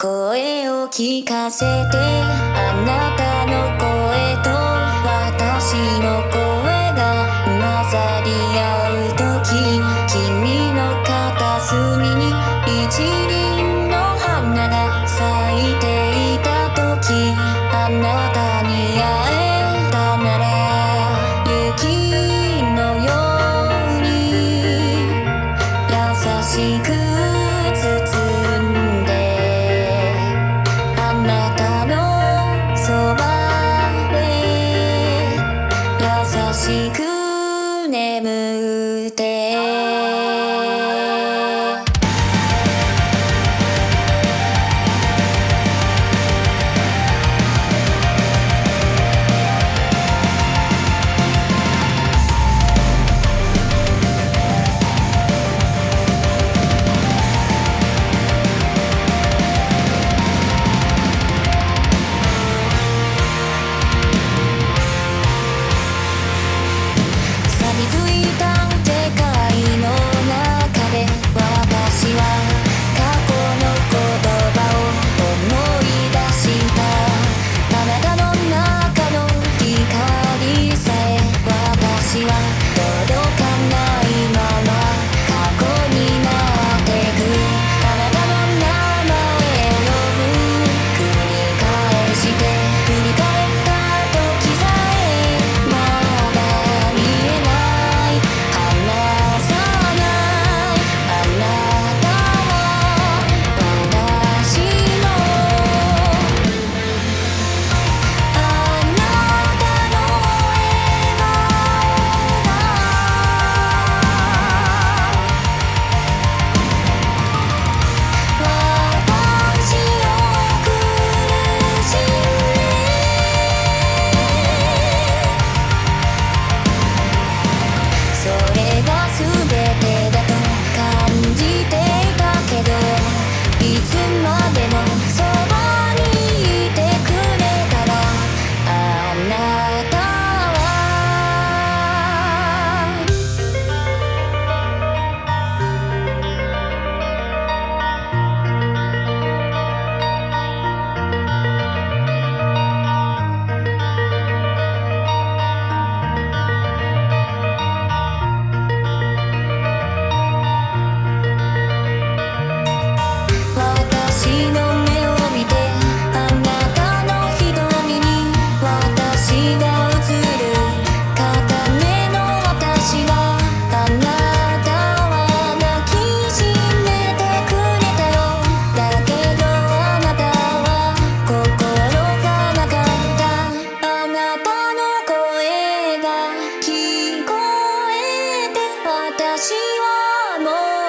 声を聞かせてあなたくてまでのはもう